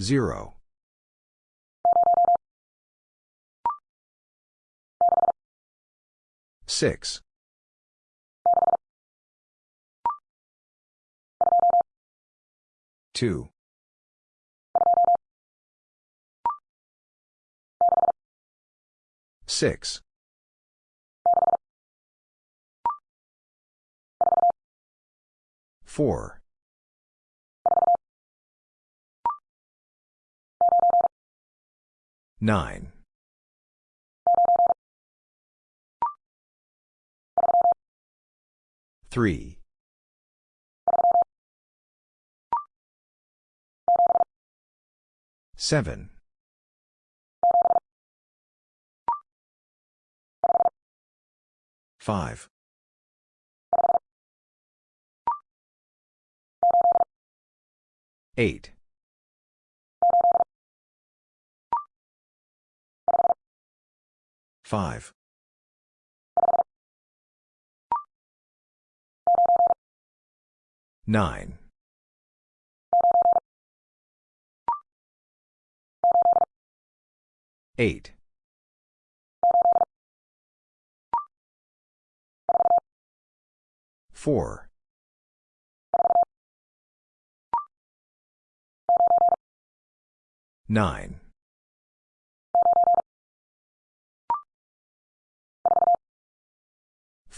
Zero. Six. Two. Six. Four. Nine. Three. Seven. Five. Eight. Five. Nine. Eight. Four. Nine.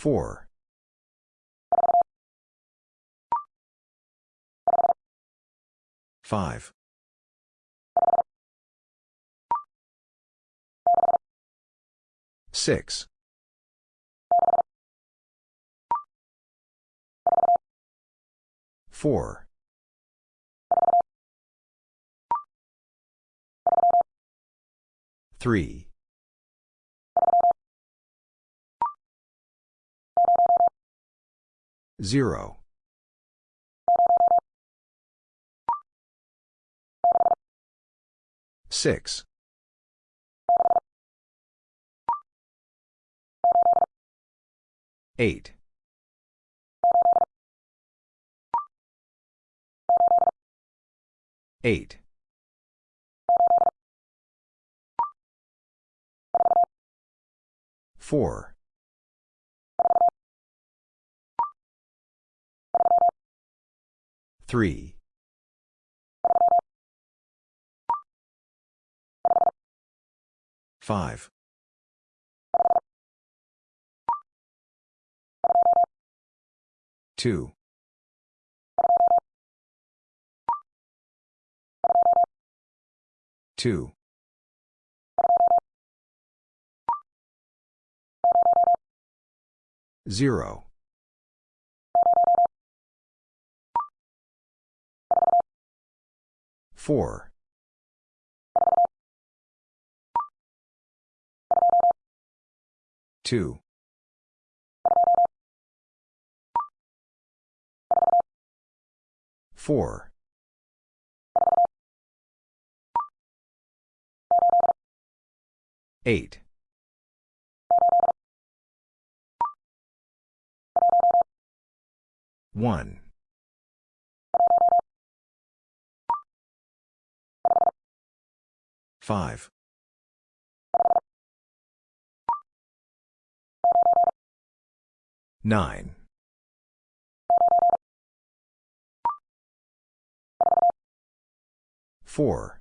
Four. Five. Six. Four. Three. Zero. Six. Eight. Eight. Four. Three. Five. Two. Two. Zero. Four. Two. Four. Eight. One. Five. Nine. Four.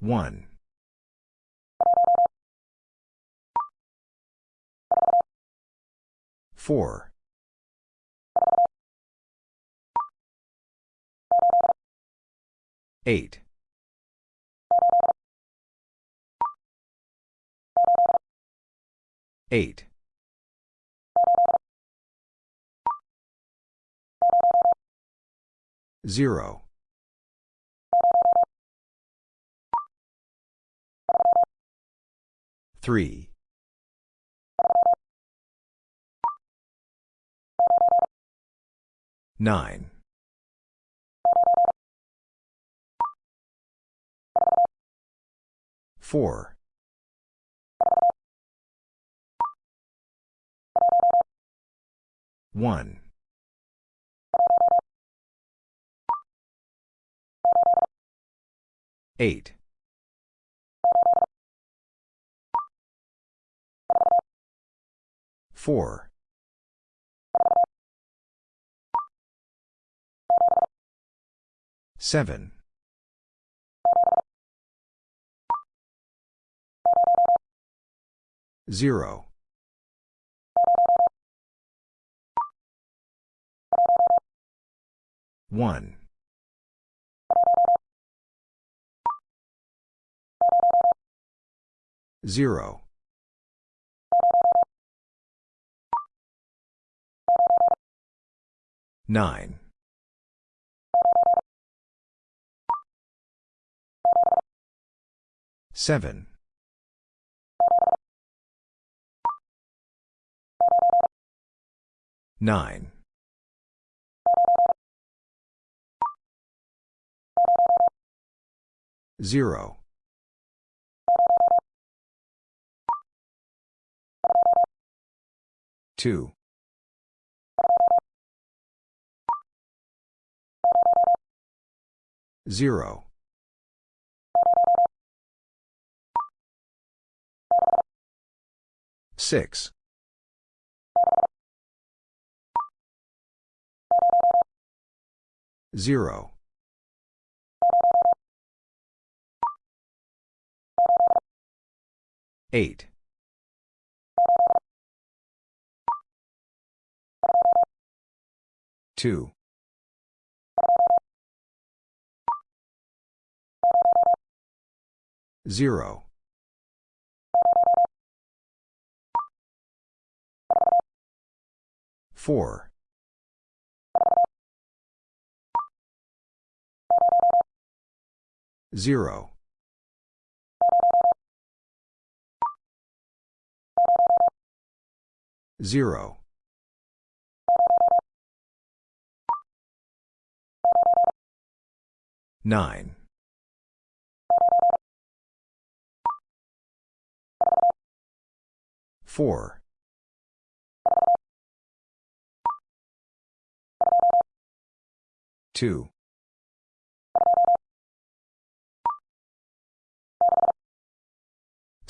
One. Four. Eight. Eight. Zero. Three. Nine. Four. One. Eight. Four. Seven. Zero. One. Zero. Nine. Seven. Nine. Zero. Two. Zero. Six. Zero. Eight. Two. Zero. Four. Zero. Zero. Nine. Four. Two.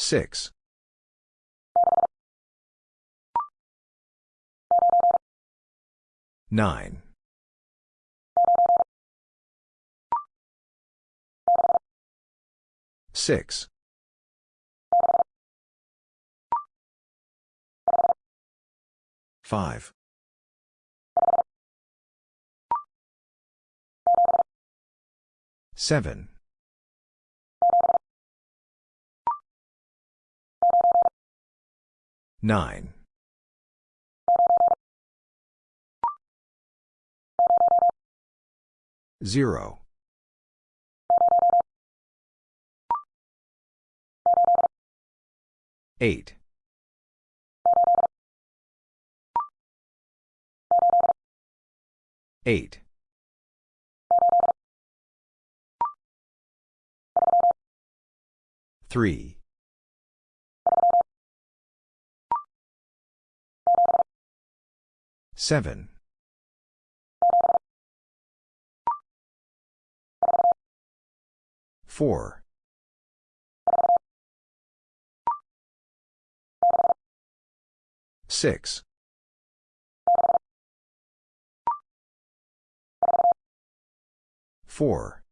Six. Nine. Six. Five. Seven. Nine. Zero. Eight. Eight. Three. Seven. Four. Six. Four.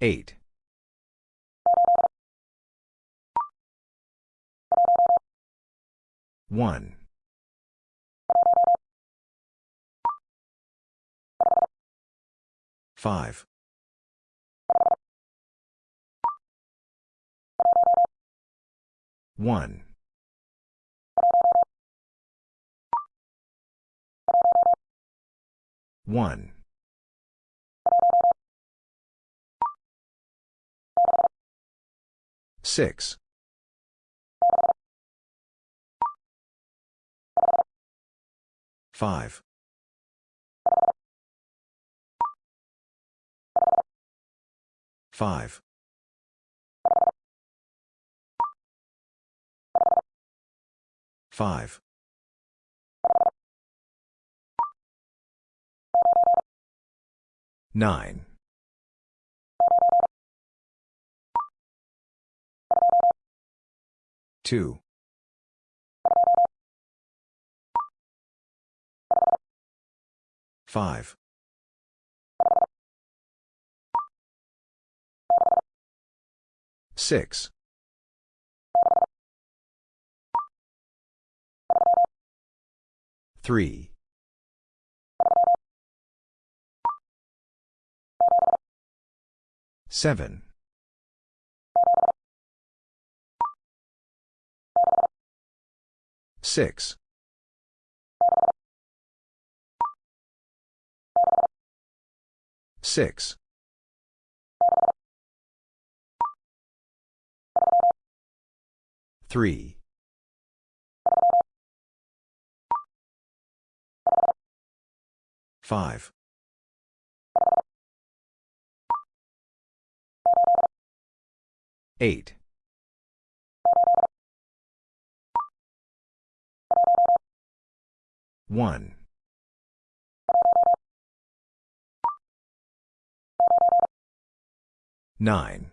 Eight. One. Five. One. One. Six. Five. Five. Five. 9. 2. 5. 6. 3. 7. 6. 6. 3. 5. 8. 1. 9.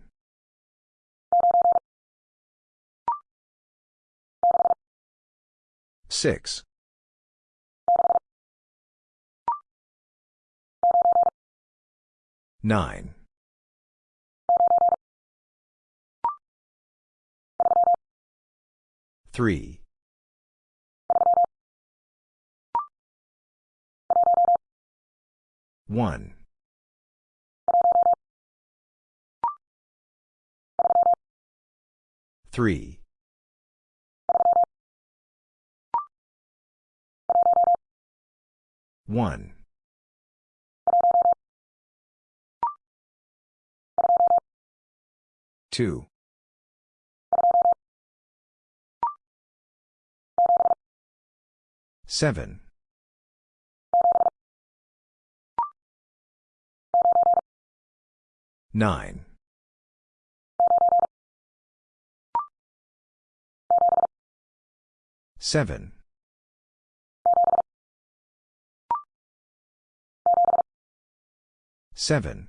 6. 9. 3. 1. 3. 1. 2. 7. 9. 7. 7.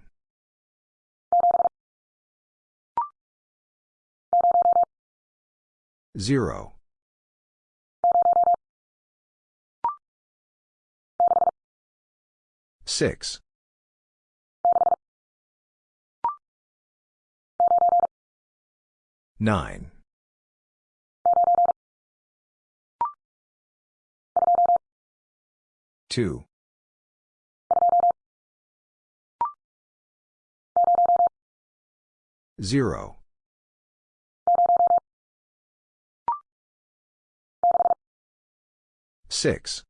0. 6. 9. 2. 0. 6.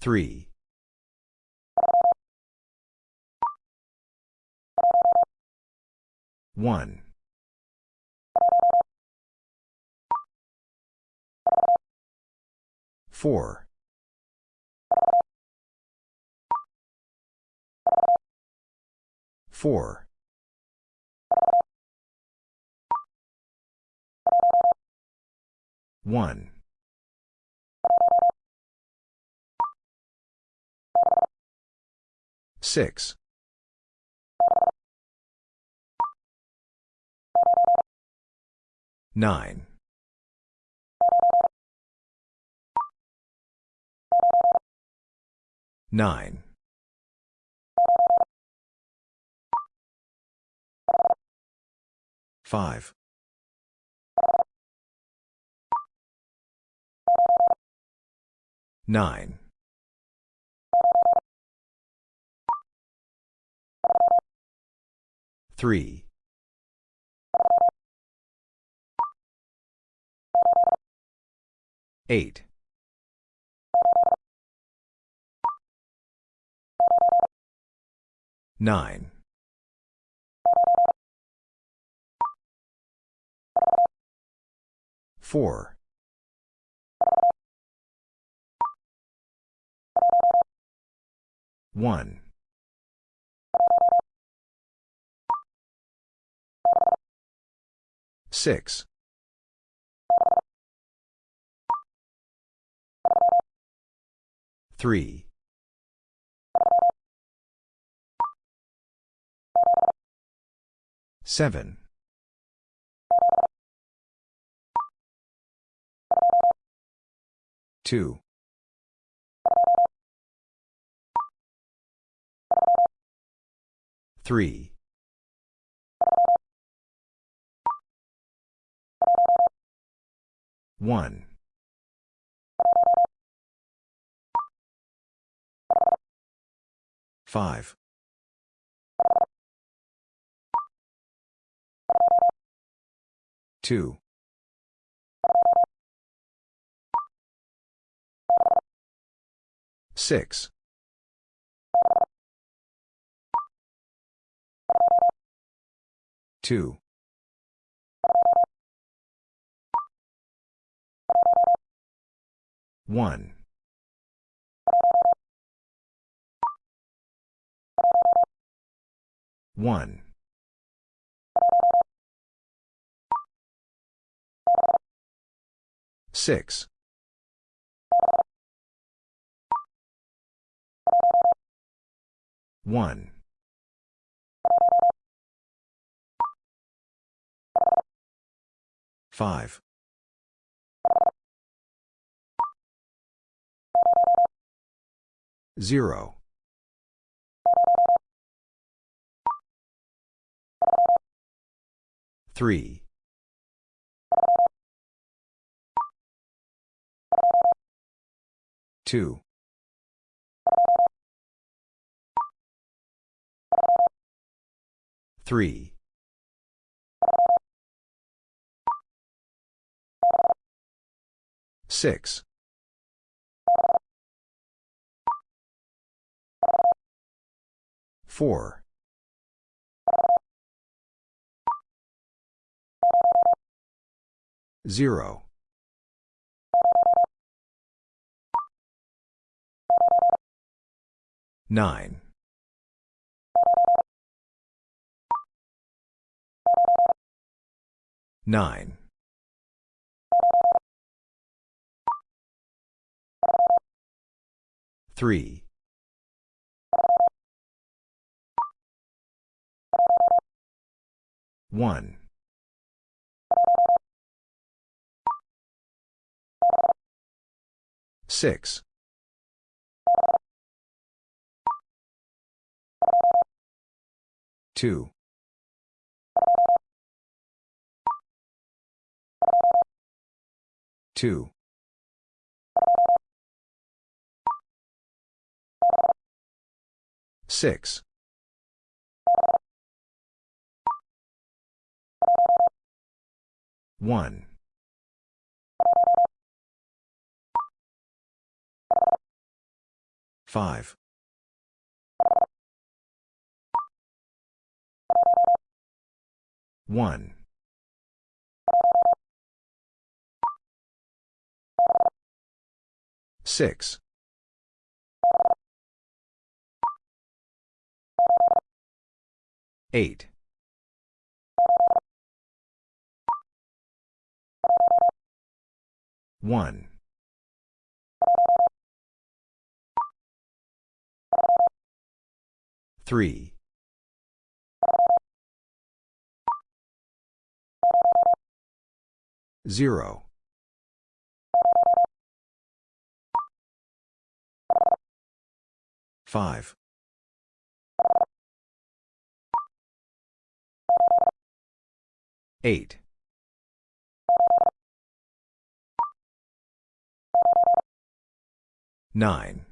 3. 1. 4. 4. 1. 6. 9. 9. 5. 9. 3. 8. 9. 4. 1. 6. Three. Seven. Two. Three. One. Five. Two. Six. Two. One. One. Six. One. Five. Zero. Three. Two. Three. Six. Four. Zero. Nine. Nine. Three. One. Six. Two. Two. Six. One. Five. One. Six. Eight. One. Three. Zero. Five. Eight. Nine.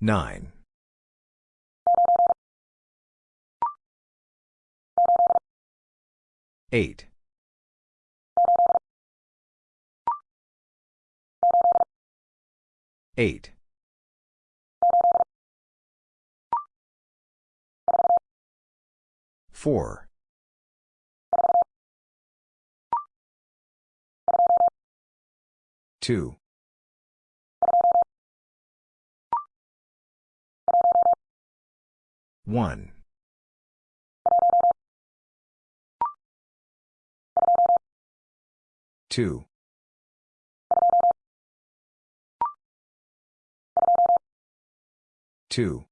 Nine. Eight. Eight. Four. Two. One. Two. Two.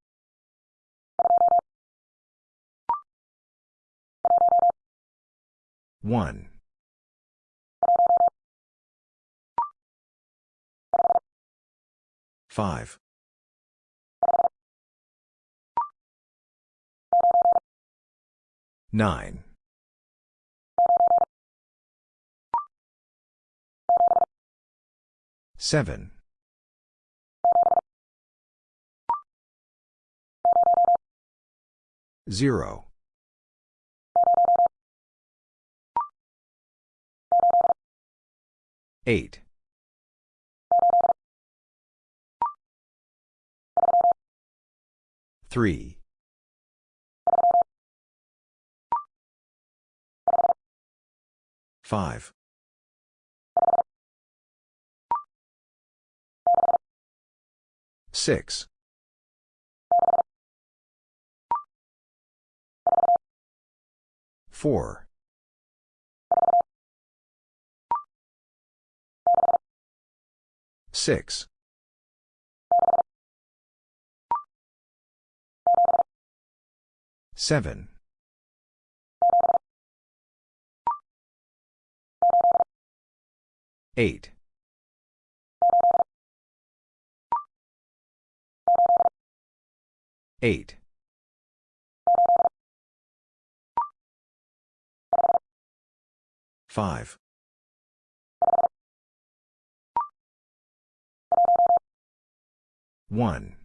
One. Five. Nine. Seven. Zero. Eight. Three. Five. Six. Four. Six. Seven. Eight. Eight. Five. One.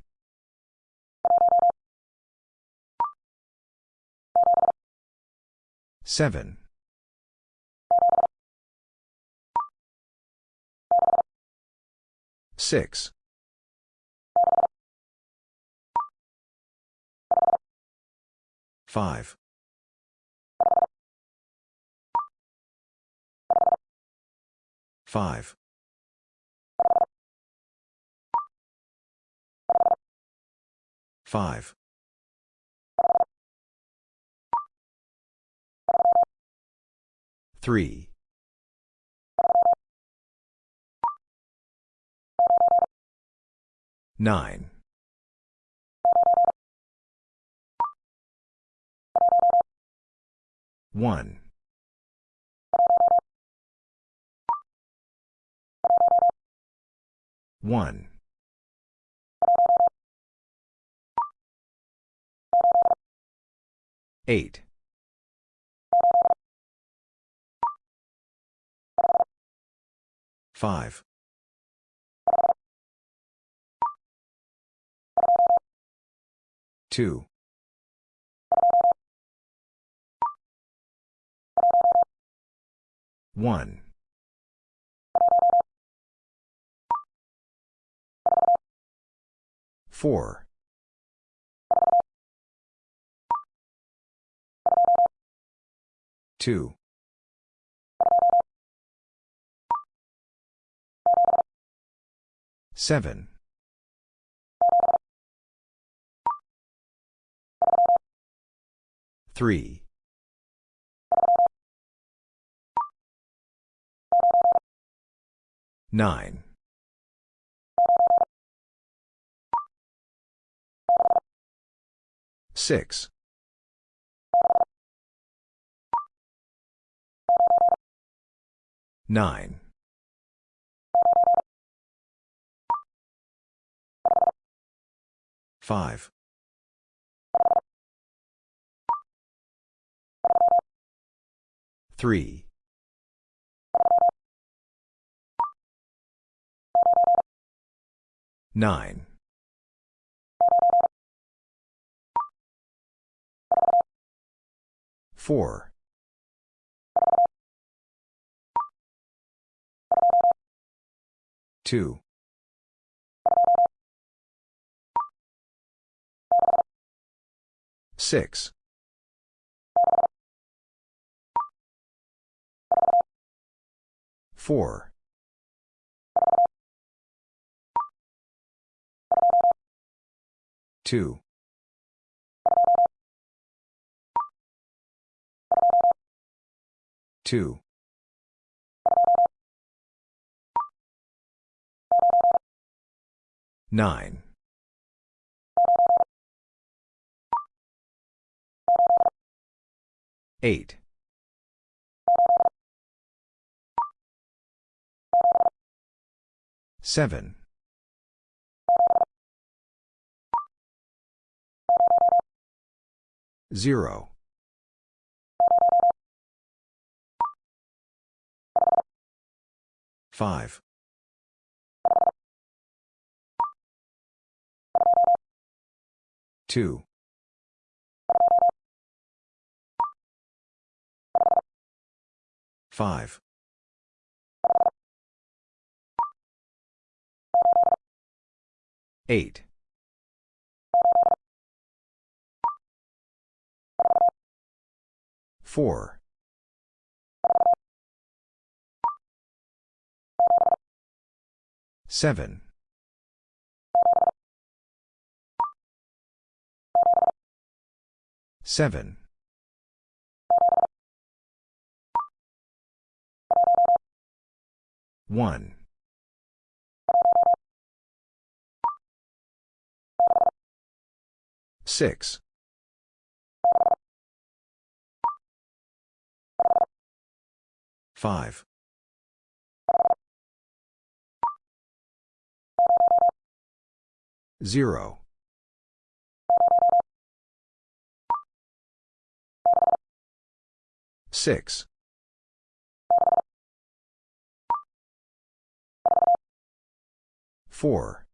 Seven. Six. Five. Five. Five. Three. Nine. One. One. Eight. Five. Two. One. Four. Two. Seven. Three. Nine. Six. Nine. Five. Three. Nine. Four. Two. Six. Four. 2. Two. Nine. Eight. Seven. 0. 5. 2. 5. 8. 4. 7. 7. 1. 6. 5. 0. 6. 4.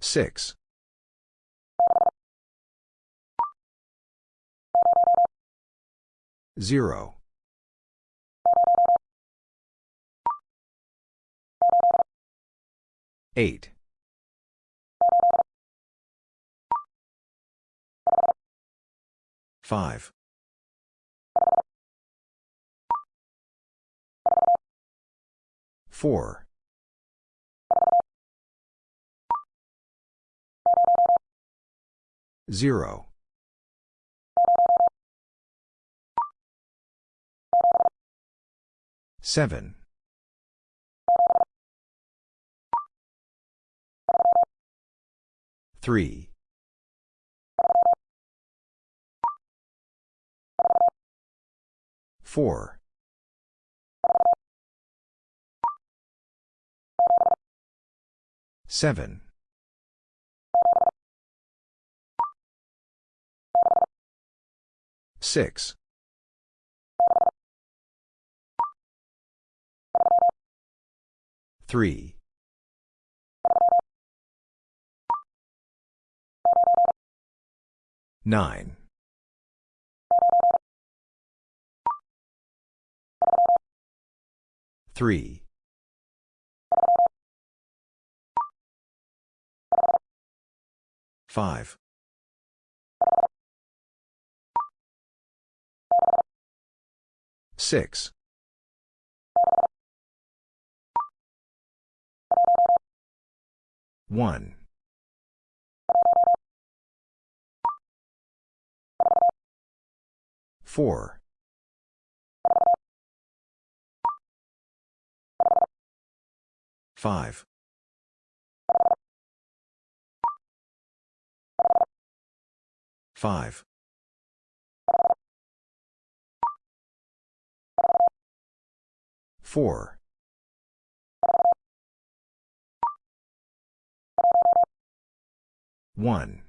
6. 0. 8. 5. 4. 0. 7. 3. 4. 7. 6. 3. 9. 3. 5. 6. 1. 4. 5. 5. 4. 1.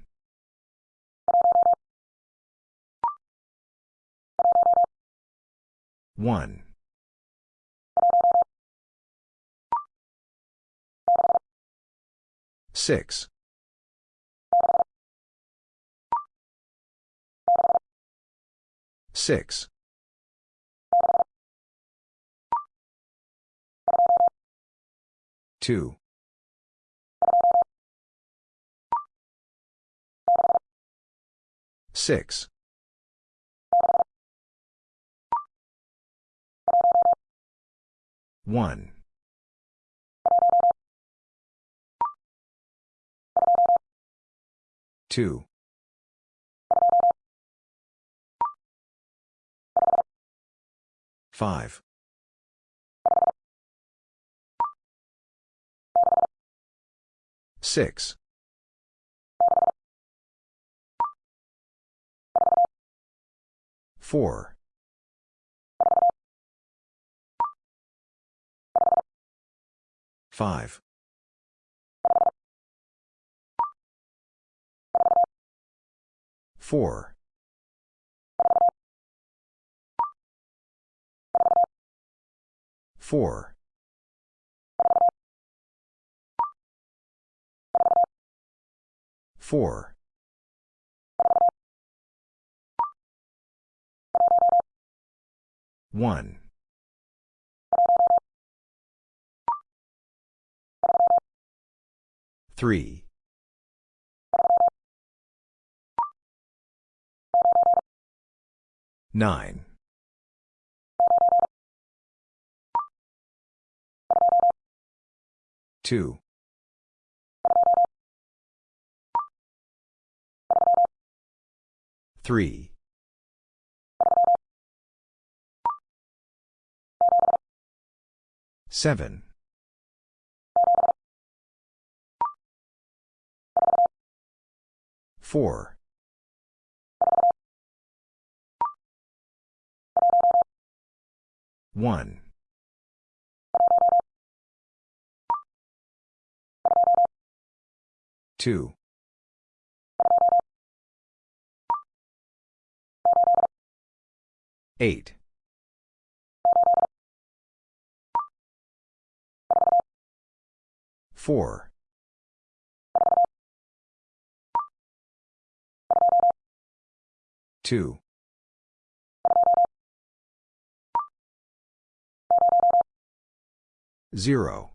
1. 6. 6. 2. 6. 1. 2. 5. 6. Four. Five. Four. Four. Four. One. Three. Nine. Two. Three. Seven. Four. One. Two. Eight. Four. Two. Zero.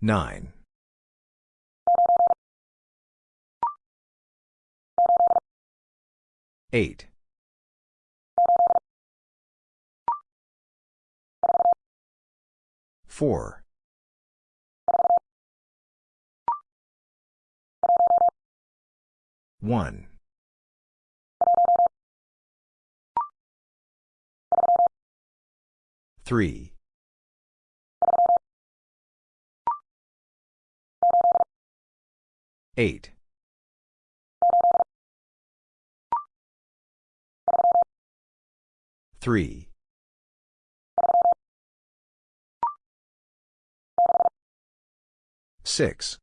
Nine. Eight. Four. One. Three. Eight. Three. Six.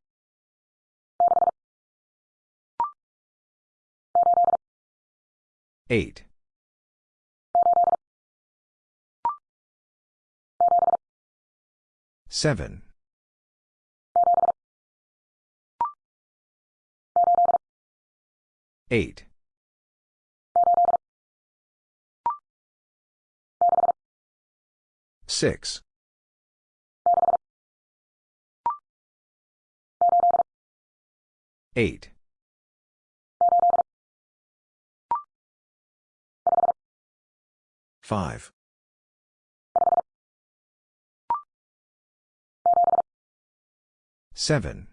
Eight. Seven. Eight. Six. Eight. Five. Seven.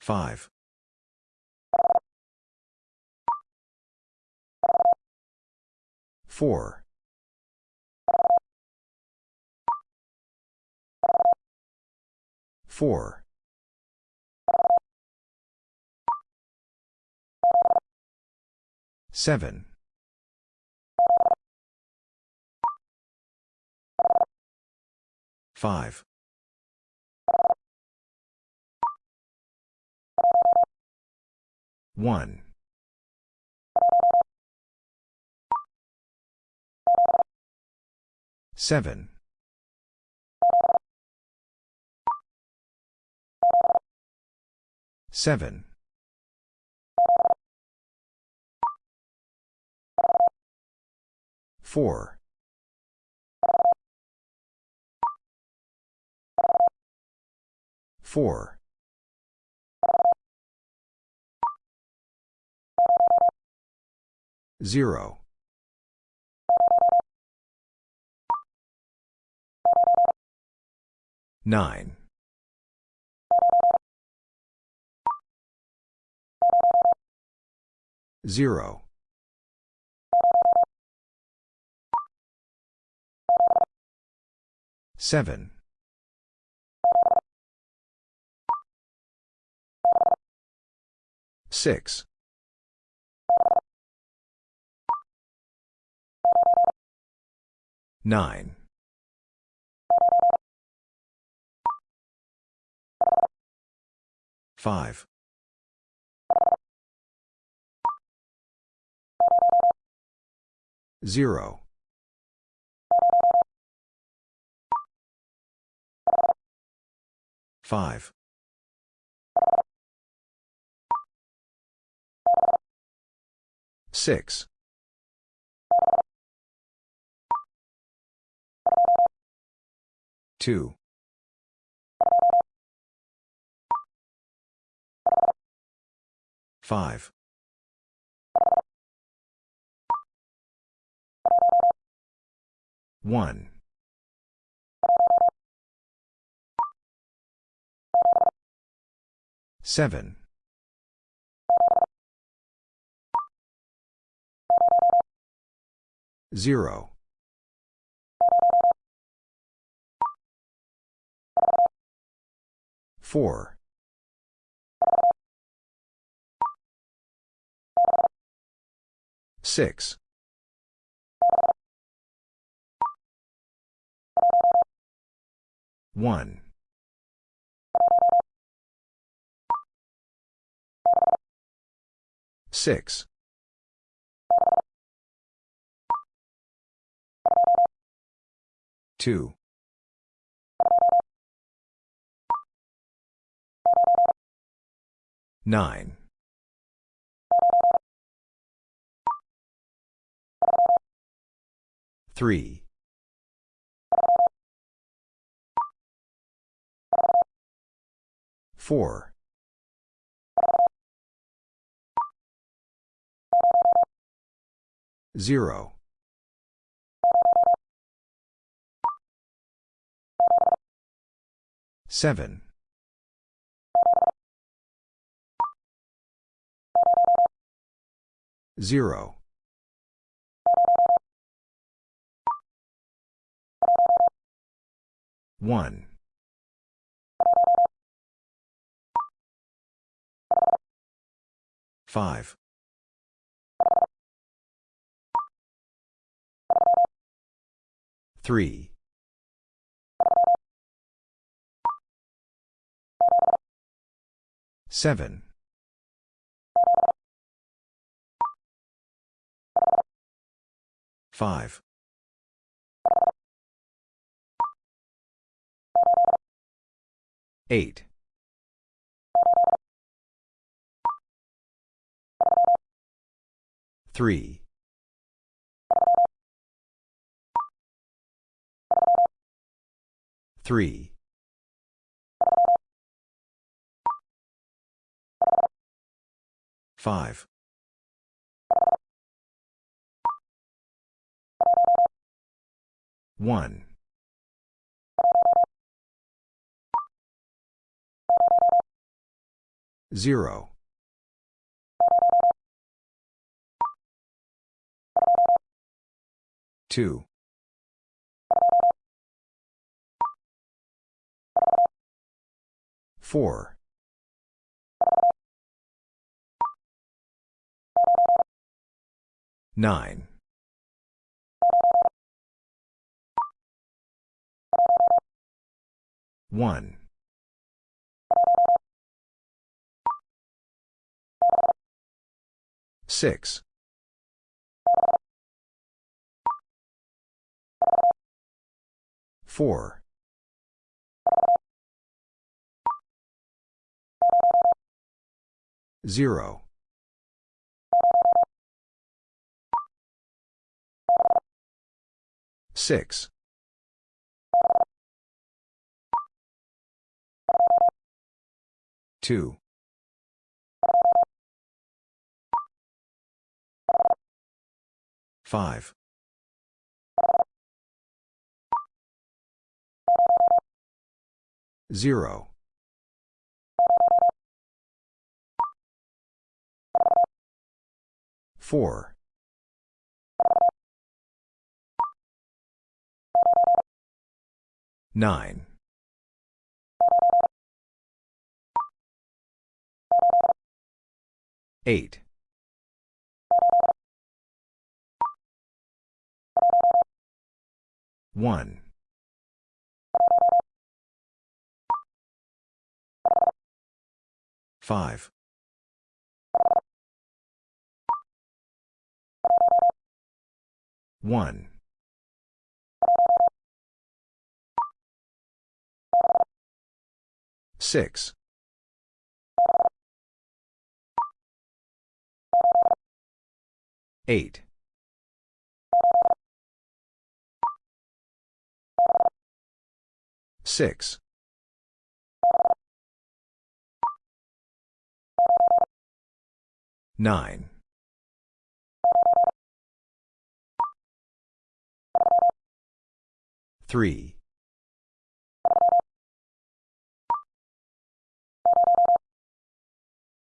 Five. Four. Four. Seven. Five. One. Seven. Seven. Four. Four. Zero. Nine. 0. 7. 6. 9. 5. Zero. Five. Six. Two. Five. One. Seven. Zero. Four. Six. One. Six. Two. Nine. Three. Four. Zero. Seven. Zero. One. Five. Three. Seven. Five. Eight. Three. Three. Five. One. Zero. Two. Four. Nine. One. Six. Four. Zero. Six. Two. Five. Zero. Four. 9. 8. 1. 5. 1. 6. 8. 6. 9. 3.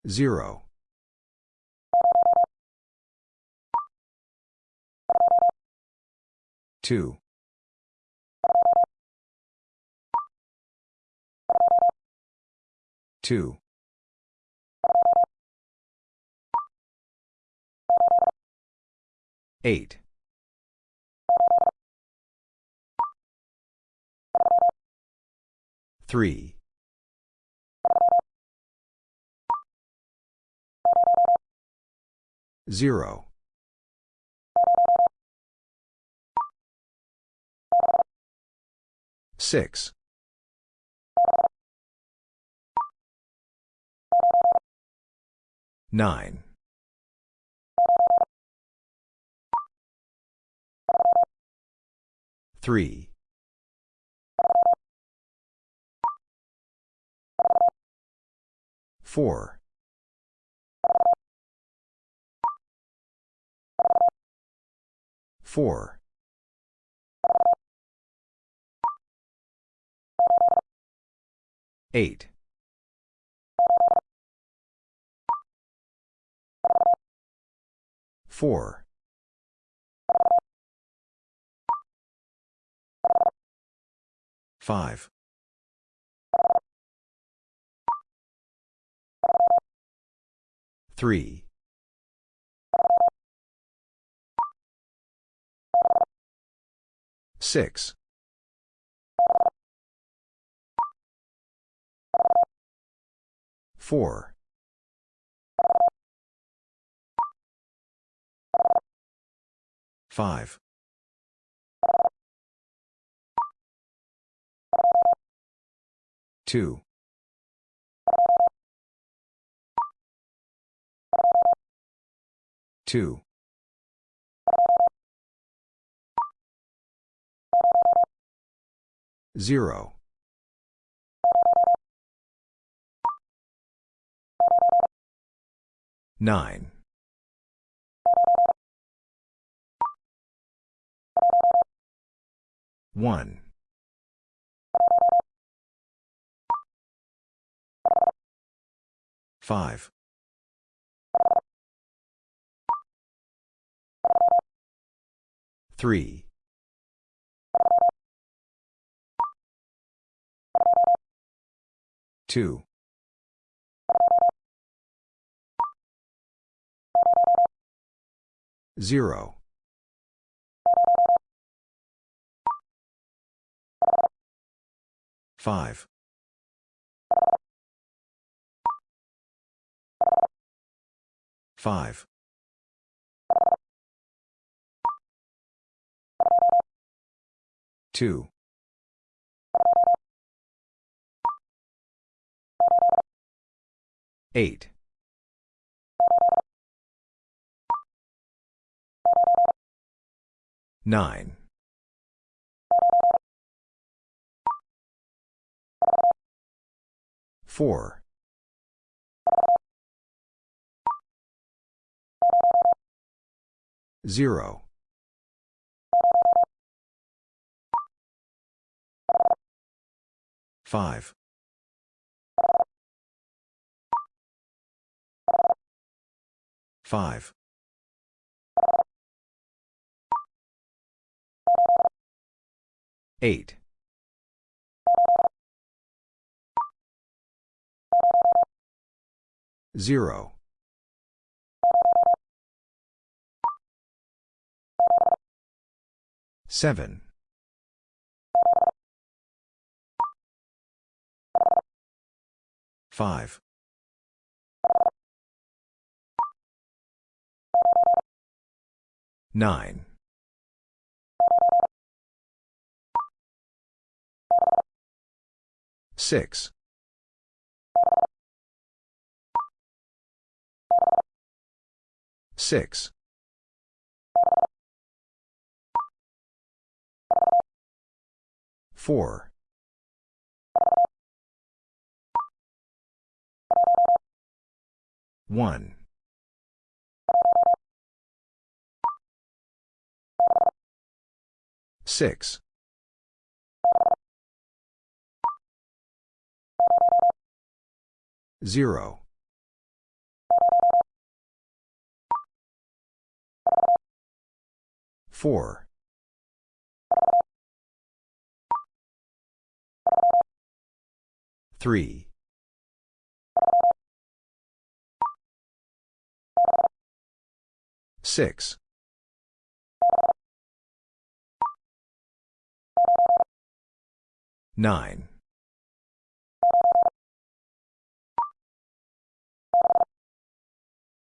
0. 2. 2. 8. 3. 0. 6. 9. 3. 4. 4. 8. 4. 5. 3. 6. 4. 5. 2. 2. 0. 9. 1. 5. 3. 2. 0. 5. 5. 2. 8. 9. 4. 0. 5. 5. 8. 0. Seven. Five. Nine. Six. Six. Four. One. Six. Zero. Four. Three. Six. Nine.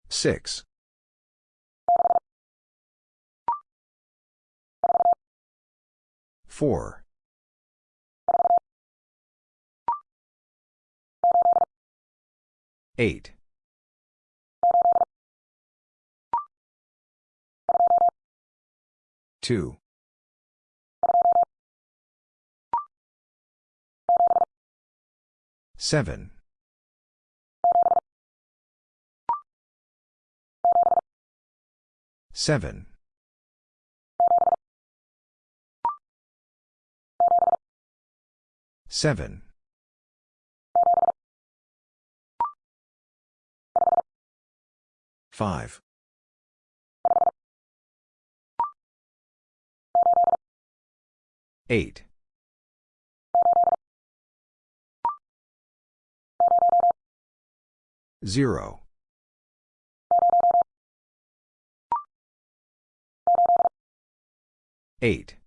Six. Four. Eight. Two. Seven. Seven. Seven. Five. Eight. Zero. Eight.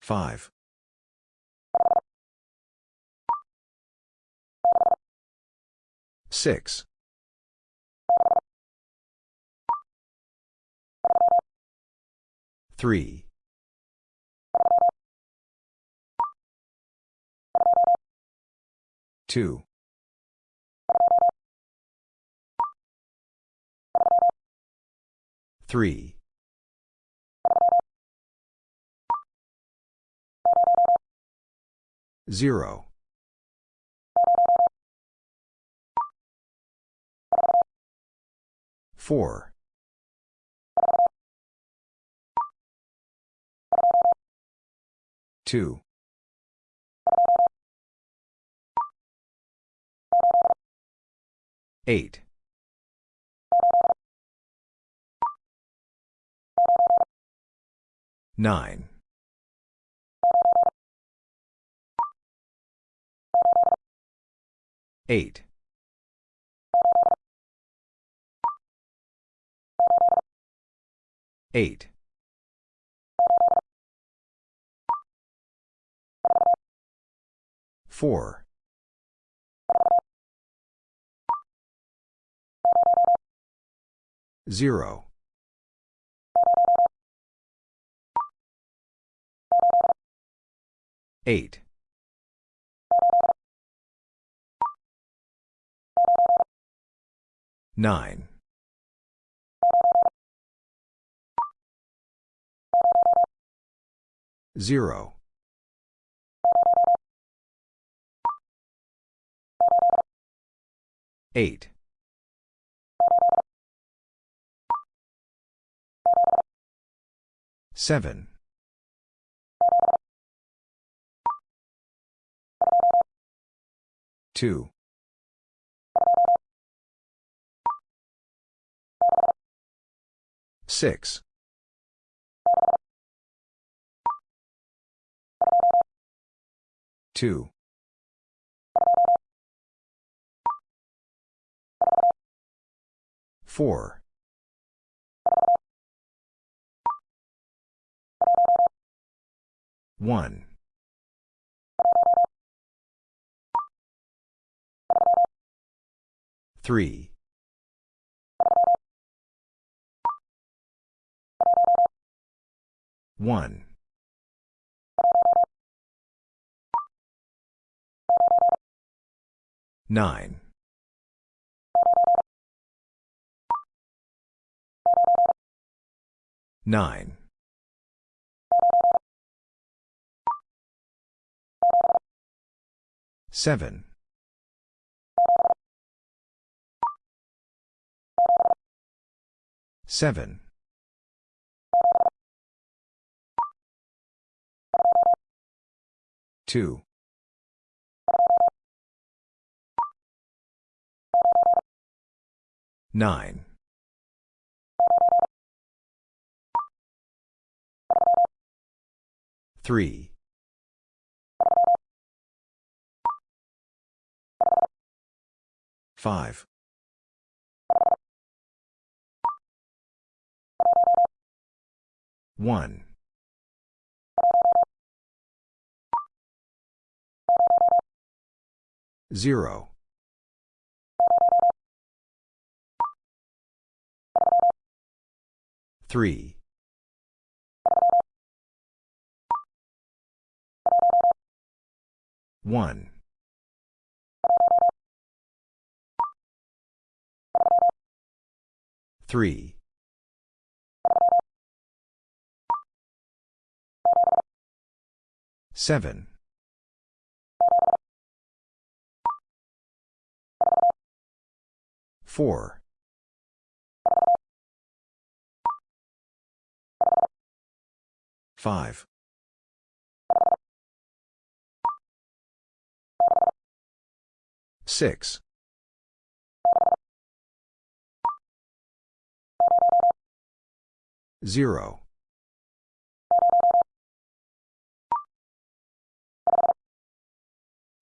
Five. Six. Three. Two. Three. Zero. Four. Two. Eight. Nine. Eight. Eight. Four. Zero. Eight. Nine. Zero. Eight. Seven. Two. Six. 2. 4. 1. 3. 1. 9. 9. 7. 7. 2. 9. 3. 5. 1. 0. 3. 1. 3. 7. 4. 5. 6. 0.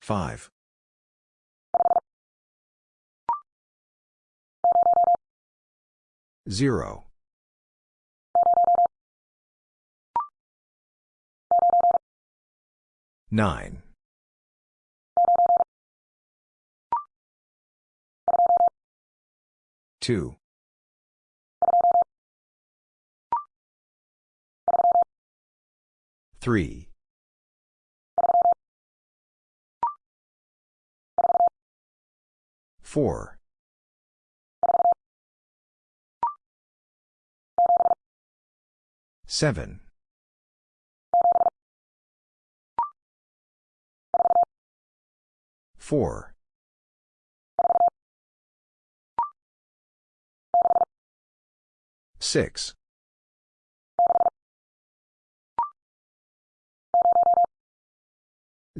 5. 0. 9. 2. 3. 4. 7. 4. 6.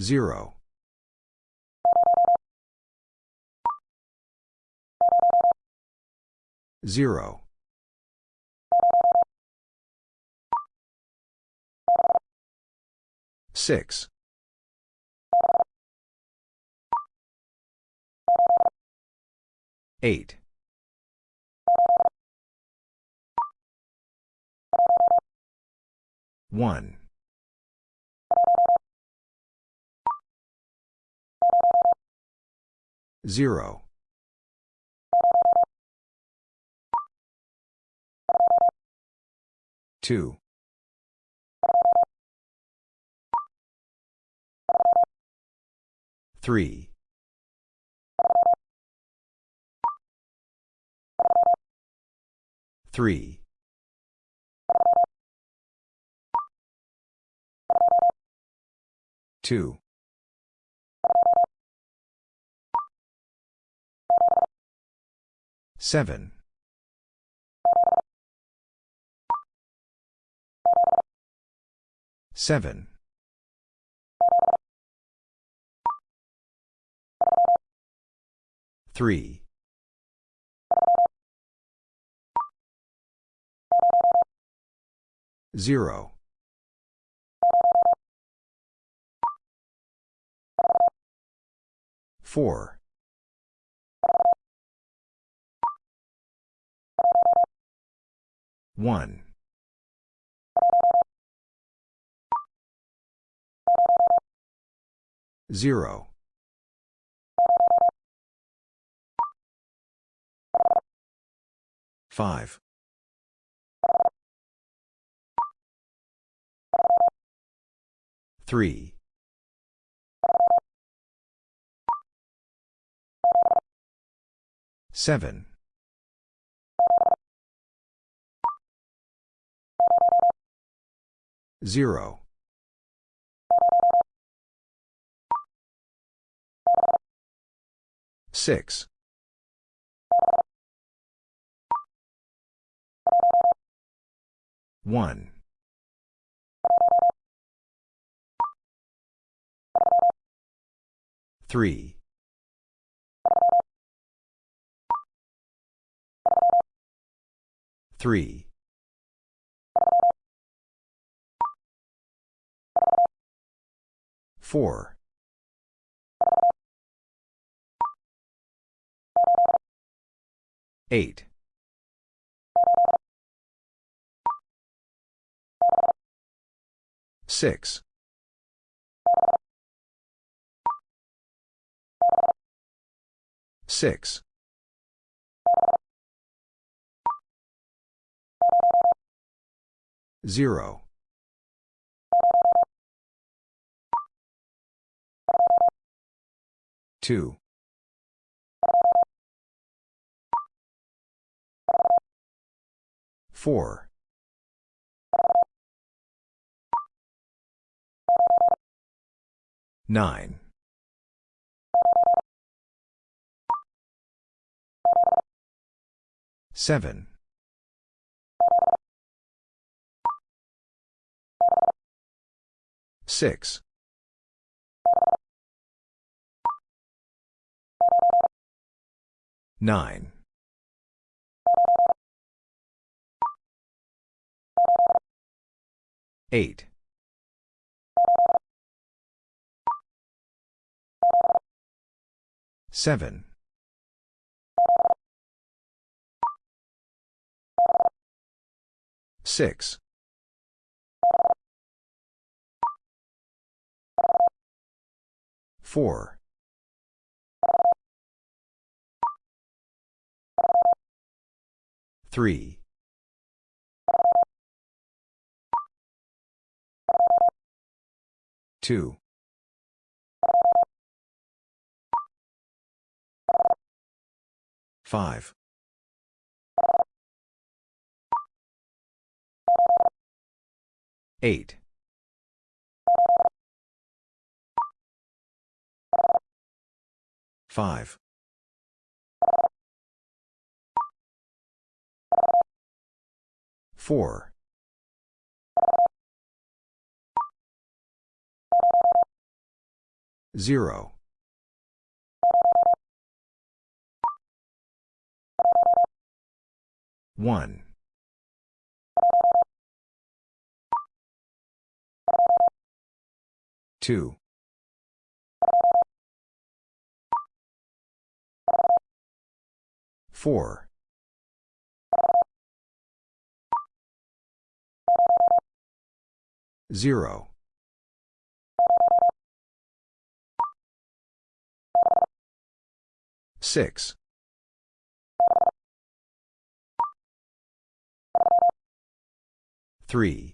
0. 0. 6. 8. 1. 0. 2. 3. 3. 2. 7. 7. 3. 0. Four. One. Zero. Five. Three. Seven. Zero. Six. One. Three. Three. Four. Eight. Six. Six. Zero. Two. Four. Nine. Seven. Six. Nine. Eight. Seven. Six. Four. Three. Two. Five. Eight. Five. Four. Zero. One. Two. Four. Zero. Six. Three.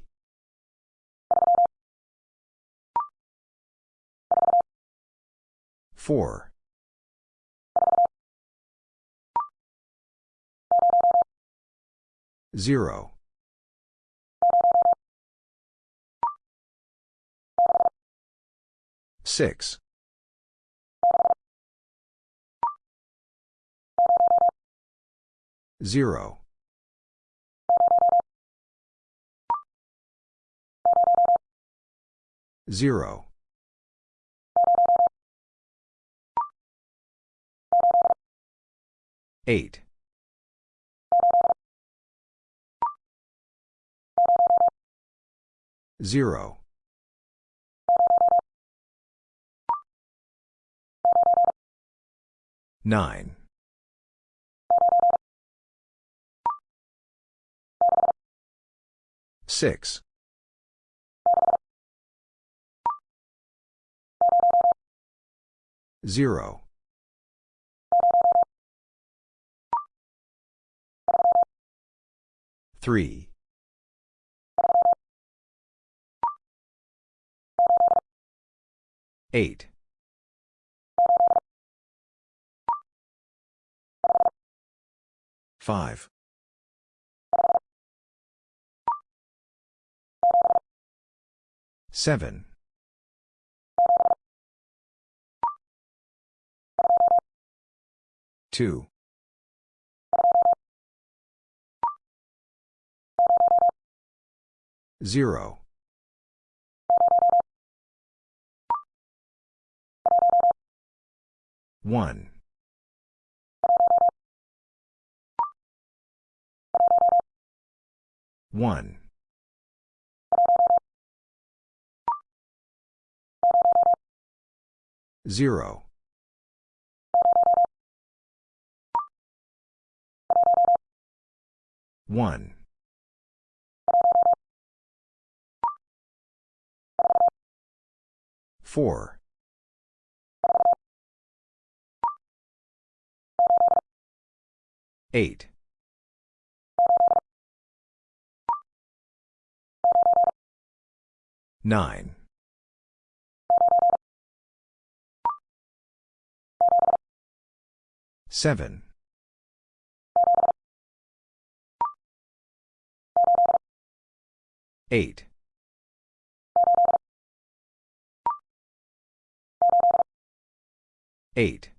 Four. Zero. Six. Zero. Zero. Eight. Zero. Nine. Six. Zero. Three. Eight. Five. Seven. Two. Zero. One. One. Zero. One. Four. Eight. Nine. Seven. Eight. Eight.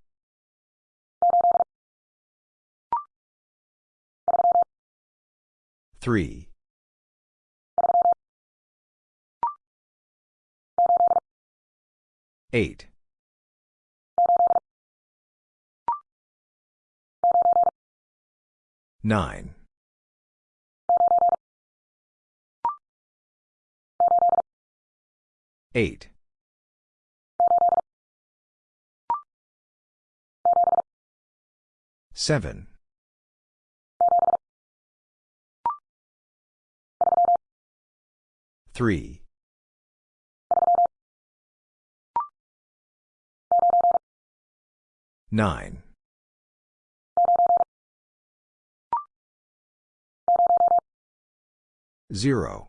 Three. Eight. Nine. Eight. Seven. Three. Nine. Zero.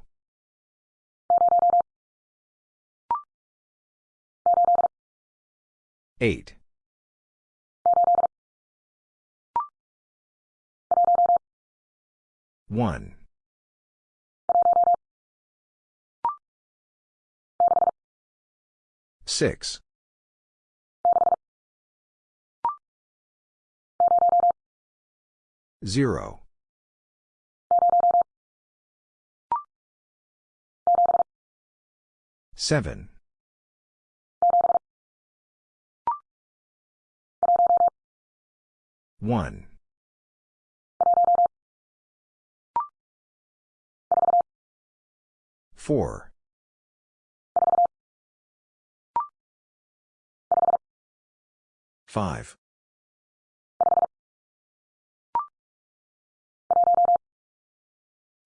Eight. One. Six. Zero. Seven. One. Four. Five.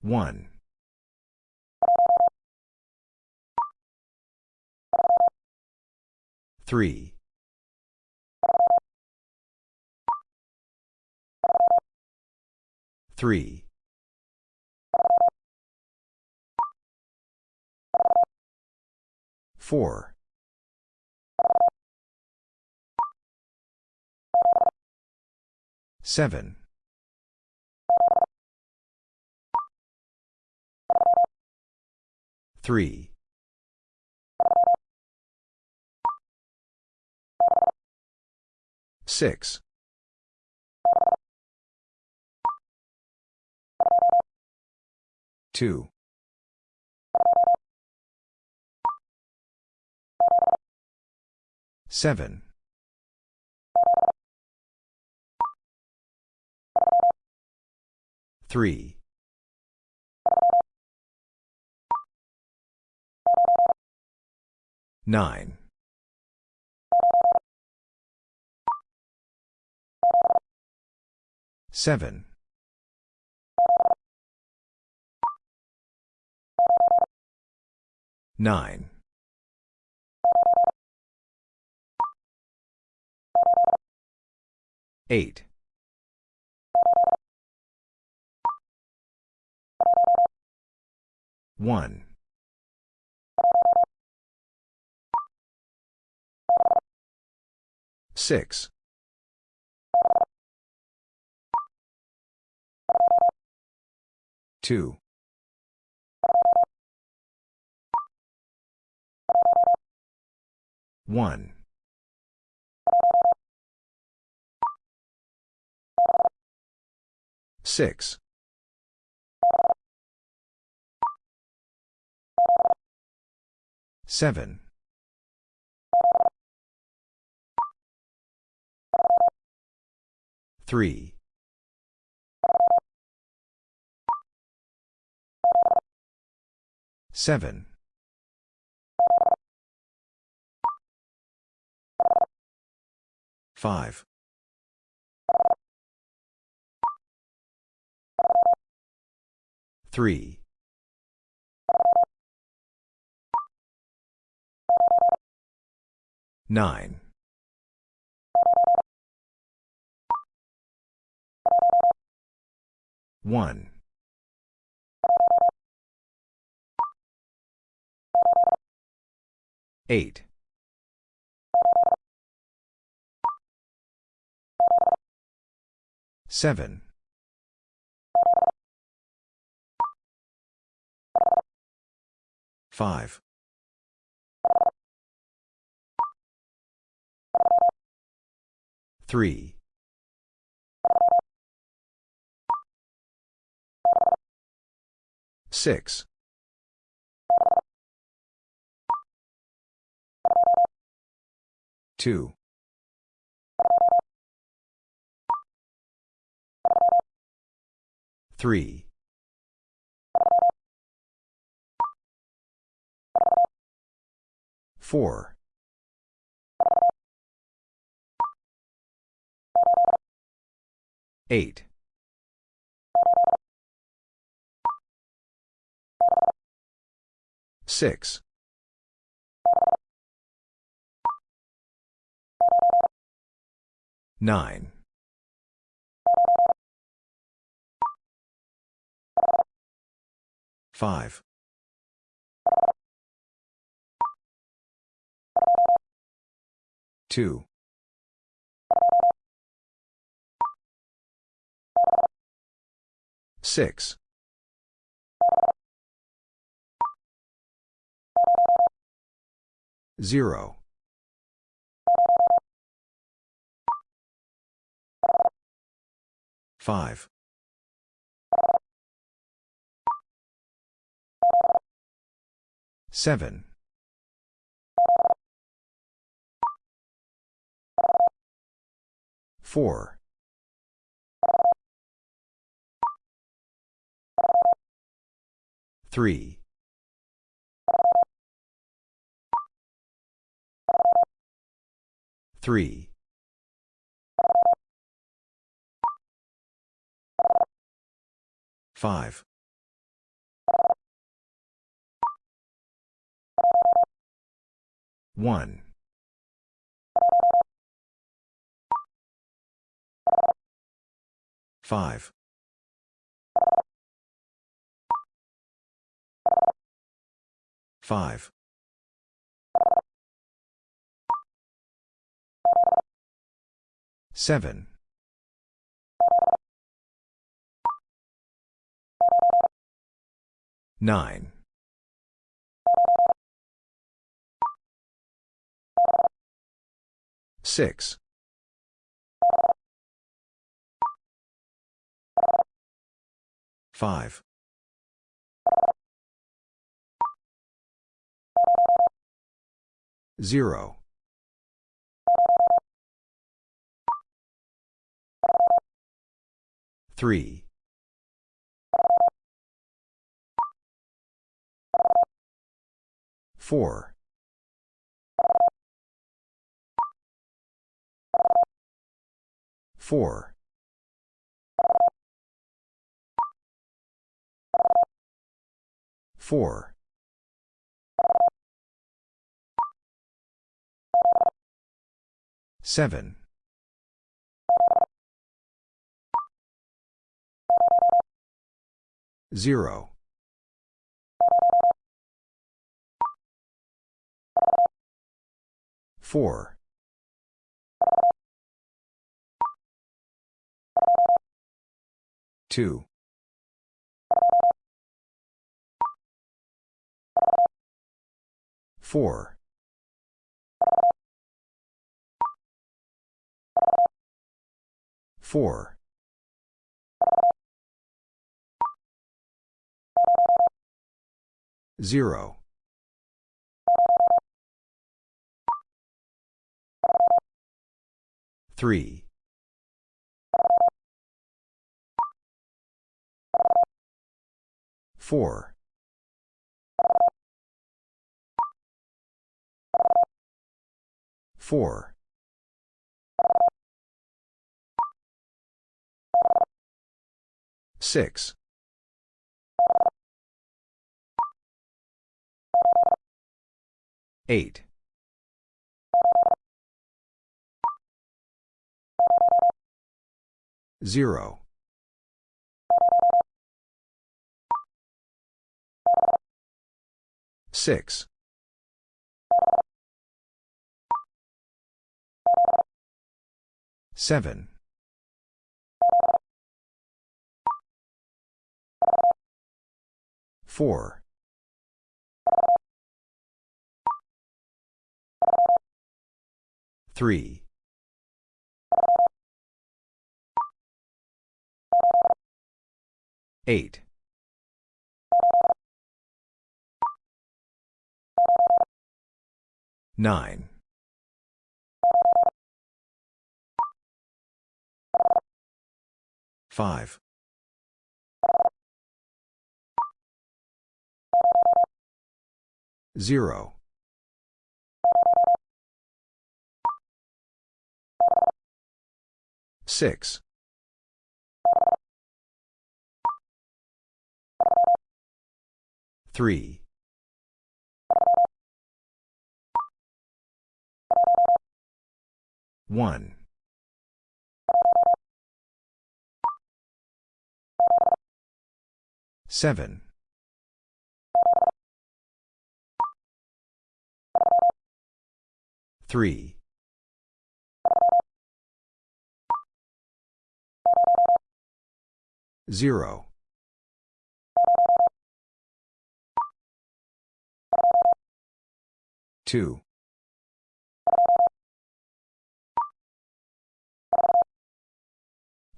One. Three. Three. Four. Seven. Three. Six. Two. Seven. Three. Nine. Seven. Nine. Eight. One. Six. Two. One. Six. Seven. Three. Seven. Five. Three. Nine. One. Eight. Seven. Five. Three. Six. Two. Three. Four. Eight. Six. Nine. Five. Two. Six. Zero. Five. Seven. Four. Three. Three. Five. One. Five. Five. Seven. Nine. Six. Five. Zero. Three. Four. Four. Four. Seven. Zero. Four. Two. Four. Four. Zero. Three. Four. Four. Six. Eight. Zero. Six. Seven. Four. Three. Eight. Nine. Five. Zero. Six. Three. One. Seven. Three. Zero. Two.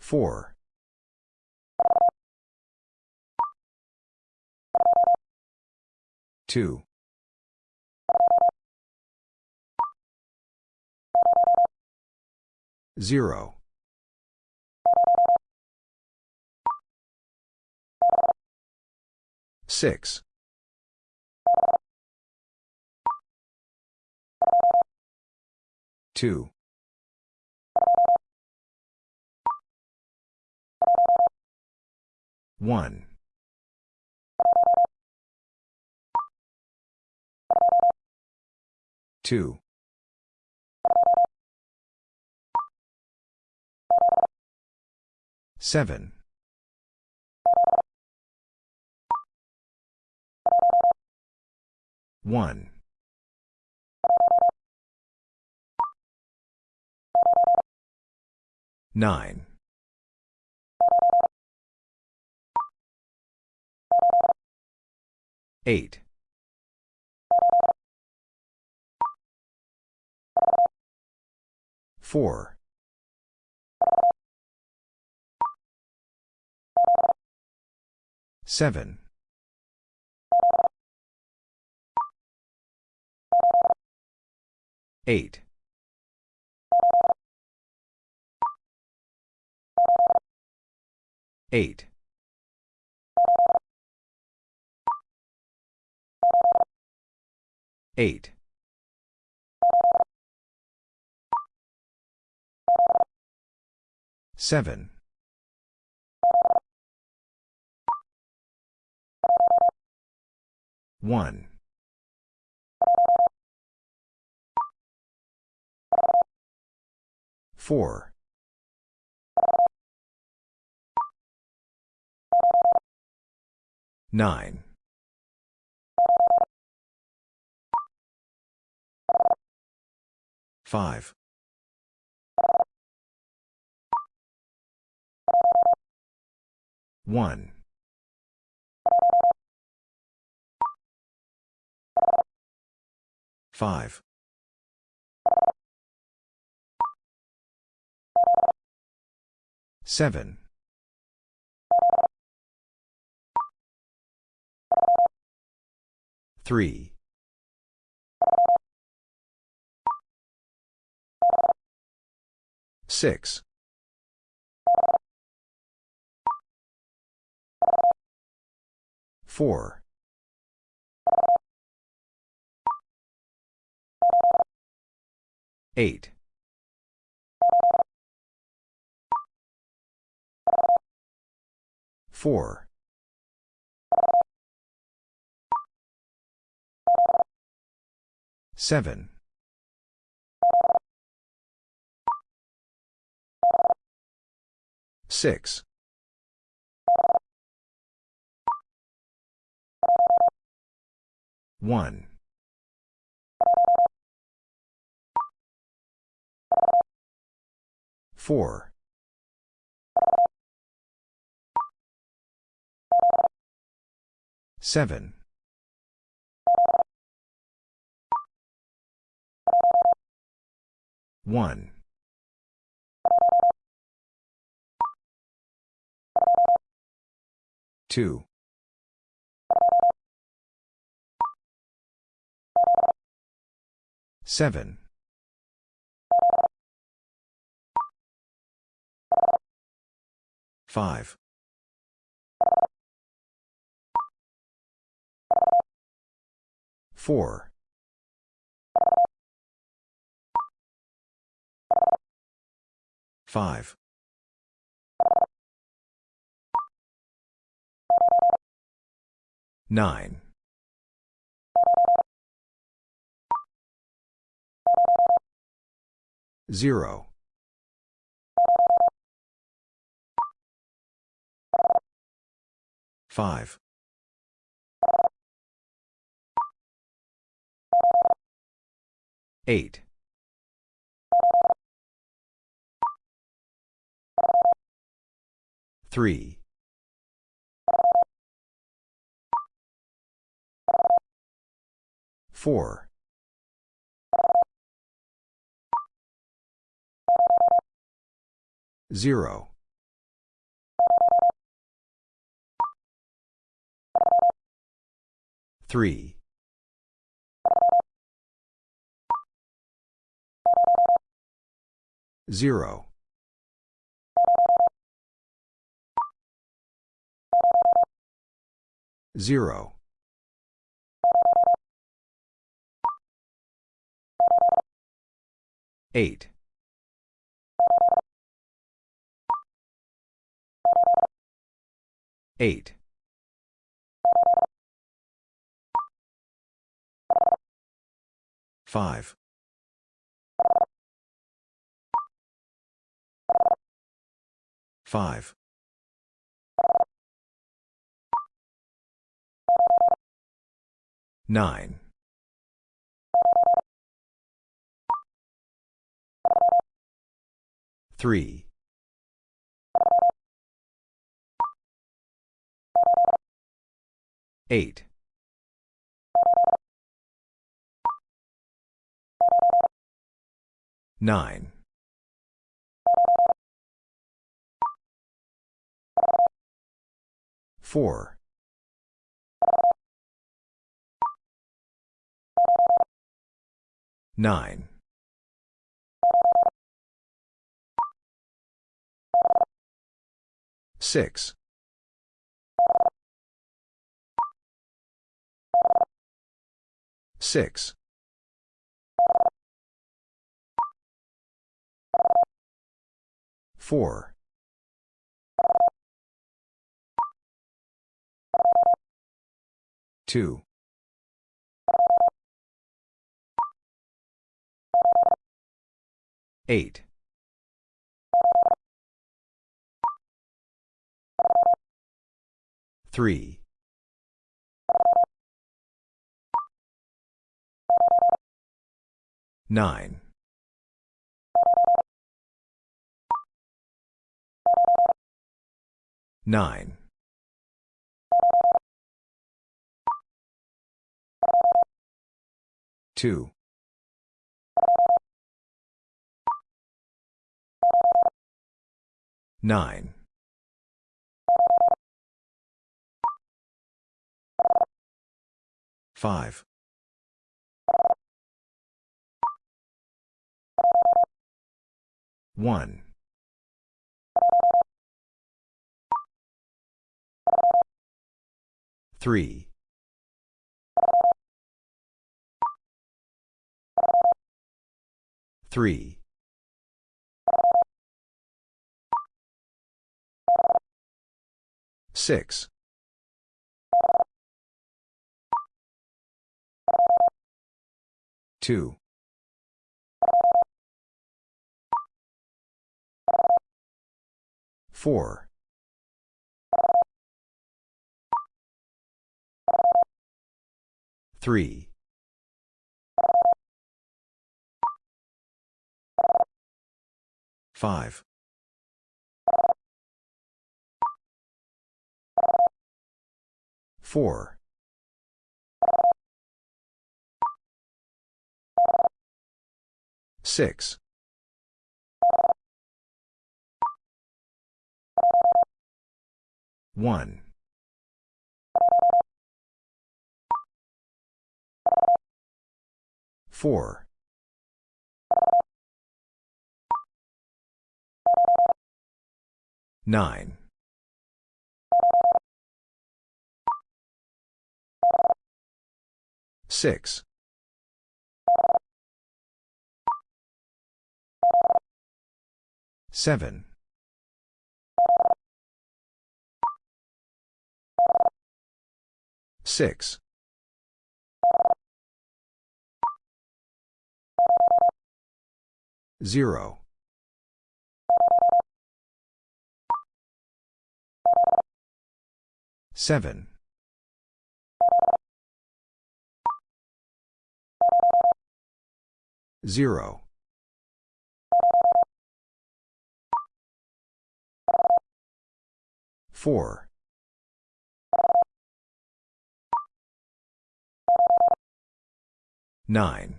Four. Two. Zero. Six. Two. One. Two. Seven. One. Nine. Eight. Four. Seven. Eight. Eight. Eight. Seven. 1. 4. 9. 5. 1. 5. 7. 3. 6. 4. 8. 4. 7. 6. 1. 4. 7. 1. 2. 7. 5. 4. 5. 9. 0. 5. 8. 3. 4. 0. 3. 0. 0. 8. 8. 5. 5. 9. 3. 8. 9. 4. 9. 6. Six. Four. Two. Eight. Three. 9. 9. 2. 9. 5. 1. 3. 3. 6. 2. 4. 3. 5. 4. 6. 1. 4. 9. 6. 7. 6. 0. 7. 0. 4. 9.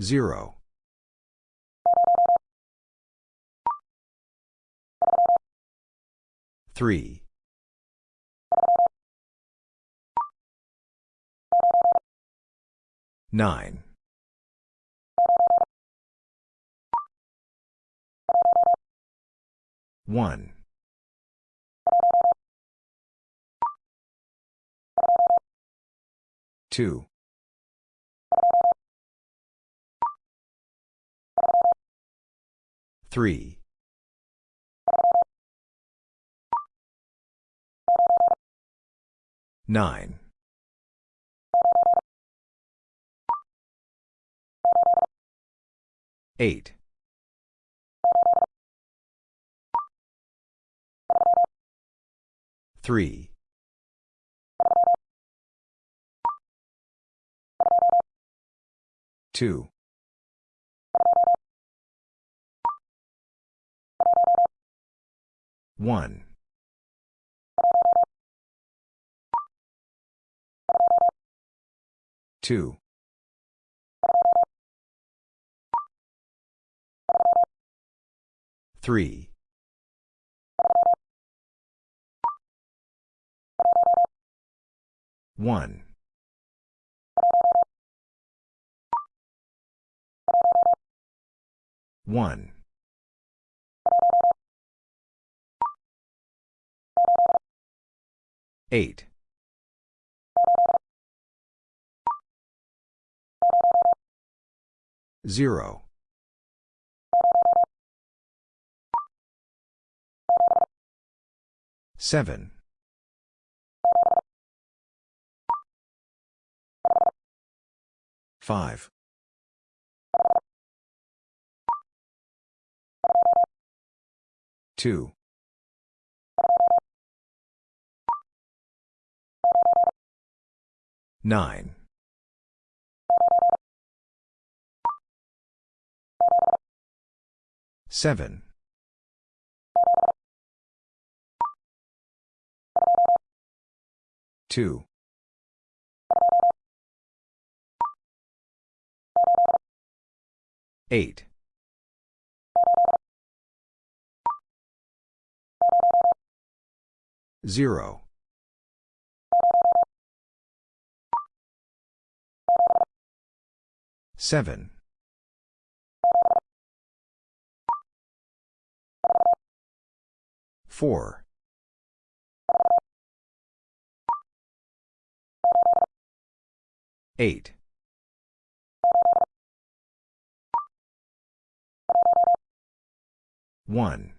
0. 3. 9. 1. 2. 3. 9. 8. 3. 2. 1. 2. 3. 1. 1. 8. 0. 7. 5. 2. 9. 7. 2. 8. 0. 7. 4. 8. 1.